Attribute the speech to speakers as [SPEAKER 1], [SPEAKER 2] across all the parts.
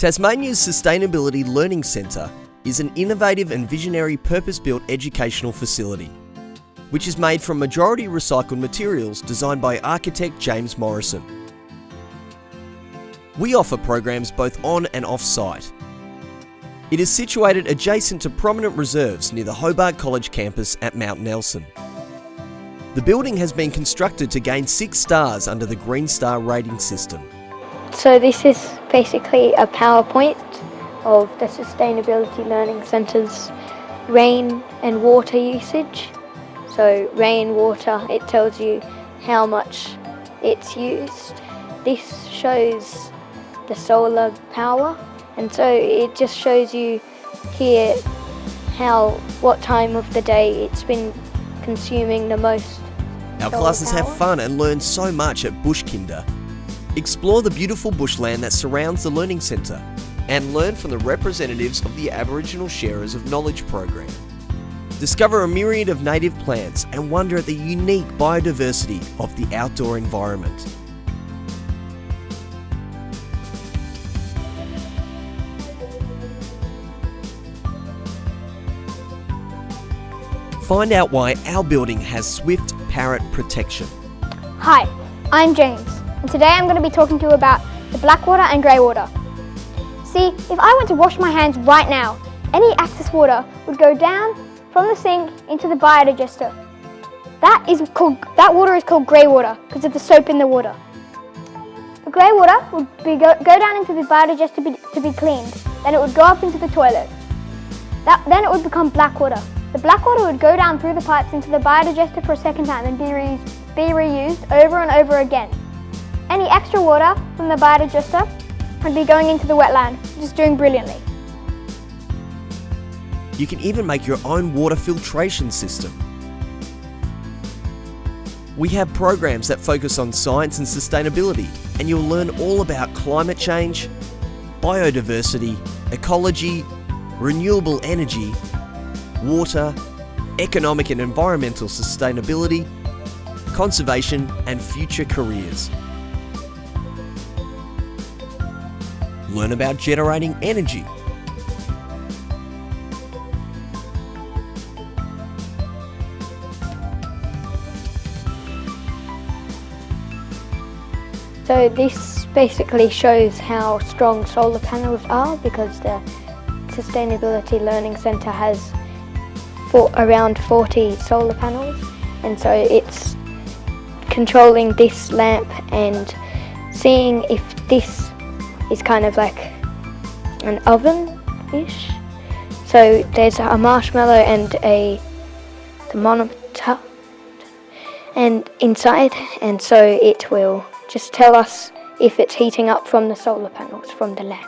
[SPEAKER 1] Tasmania's Sustainability Learning Centre is an innovative and visionary purpose-built educational facility, which is made from majority recycled materials designed by architect James Morrison. We offer programs both on and off-site. It is situated adjacent to prominent reserves near the Hobart College campus at Mount Nelson. The building has been constructed to gain six stars under the Green Star rating system.
[SPEAKER 2] So this is basically a PowerPoint of the Sustainability Learning Centre's rain and water usage. So rain, water, it tells you how much it's used. This shows the solar power and so it just shows you here how what time of the day it's been consuming the most
[SPEAKER 1] Our classes have fun and learn so much at Bushkinder. Explore the beautiful bushland that surrounds the Learning Centre and learn from the representatives of the Aboriginal Sharers of Knowledge program. Discover a myriad of native plants and wonder at the unique biodiversity of the outdoor environment. Find out why our building has swift parrot protection.
[SPEAKER 3] Hi, I'm James, and today I'm going to be talking to you about the black water and grey water. See, if I went to wash my hands right now, any excess water would go down from the sink into the biodigester. That is called that water is called grey water because of the soap in the water. The grey water would be go, go down into the biodigester to be, to be cleaned. Then it would go up into the toilet. That, then it would become black water. The black water would go down through the pipes into the biodigester for a second time and be, be reused over and over again. Any extra water from the biodigester would be going into the wetland, just doing brilliantly.
[SPEAKER 1] You can even make your own water filtration system. We have programs that focus on science and sustainability, and you'll learn all about climate change, biodiversity, ecology, renewable energy, water, economic and environmental sustainability, conservation and future careers. Learn about generating energy.
[SPEAKER 2] So this basically shows how strong solar panels are because the Sustainability Learning Centre has for around 40 solar panels and so it's controlling this lamp and seeing if this is kind of like an oven-ish. So there's a marshmallow and a thermometer and inside and so it will just tell us if it's heating up from the solar panels from the lamp.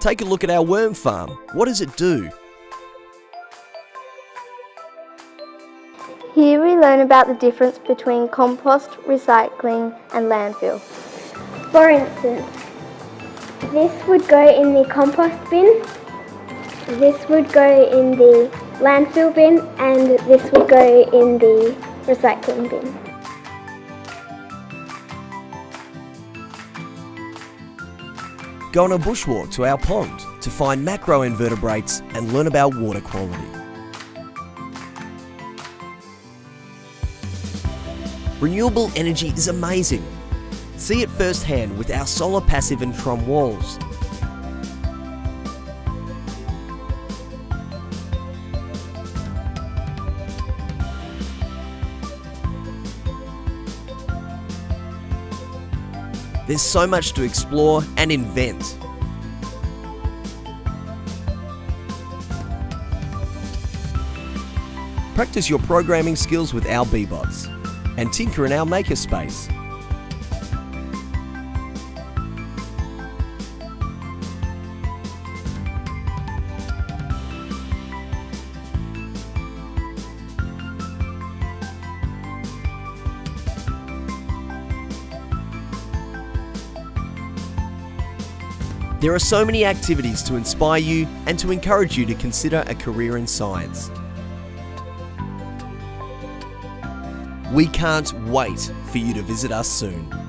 [SPEAKER 1] Take a look at our worm farm. What does it do?
[SPEAKER 3] Here we learn about the difference between compost, recycling and landfill. For instance, this would go in the compost bin, this would go in the landfill bin and this would go in the recycling bin.
[SPEAKER 1] Go on a bushwalk to our pond to find macroinvertebrates and learn about water quality. Renewable energy is amazing. See it firsthand with our solar passive and Trombe walls. There's so much to explore and invent. Practice your programming skills with our Bee-Bots and tinker in our makerspace. There are so many activities to inspire you and to encourage you to consider a career in science. We can't wait for you to visit us soon.